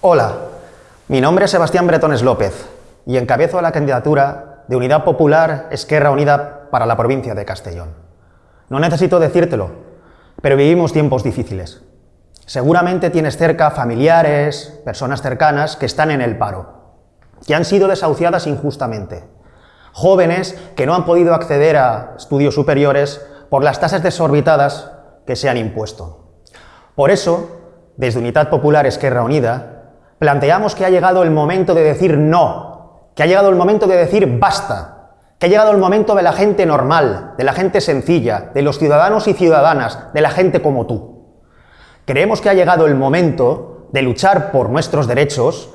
Hola, mi nombre es Sebastián Bretones López y encabezo la candidatura de Unidad Popular Esquerra Unida para la provincia de Castellón. No necesito decírtelo, pero vivimos tiempos difíciles. Seguramente tienes cerca familiares, personas cercanas que están en el paro, que han sido desahuciadas injustamente, jóvenes que no han podido acceder a estudios superiores por las tasas desorbitadas que se han impuesto. Por eso, desde Unidad Popular Esquerra Unida, planteamos que ha llegado el momento de decir no, que ha llegado el momento de decir basta, que ha llegado el momento de la gente normal, de la gente sencilla, de los ciudadanos y ciudadanas, de la gente como tú. Creemos que ha llegado el momento de luchar por nuestros derechos